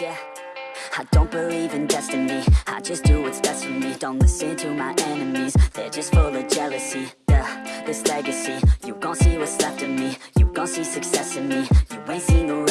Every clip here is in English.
Yeah, I don't believe in destiny. I just do what's best for me. Don't listen to my enemies. They're just full of jealousy. Duh, this legacy. You gon' see what's left of me. You gon' see success in me. You ain't seen the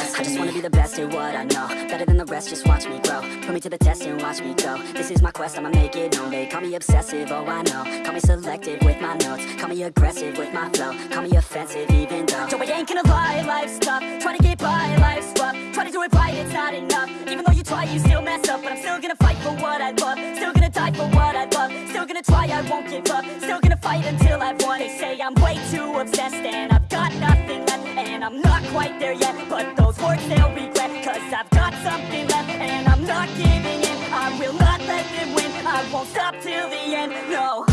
be what I know. Better than the rest, just watch me grow. Put me to the test and watch me go. This is my quest, I'ma make it known. They call me obsessive, oh I know. Call me selective with my notes. Call me aggressive with my flow. Call me offensive even though. Joe, I ain't gonna lie, life's tough Try to get by, life's rough Try to do it right, it's not enough. Even though you try, you still mess up. But I'm still gonna fight for what I love. Still gonna die for what I love. Still gonna try, I won't give up. Still gonna fight until I've won They say I'm way too obsessed And I've got nothing left. And I'm not quite there yet. But those words they'll regret Cause I've got something left And I'm not giving in. I will not let them win. I won't stop till the end, no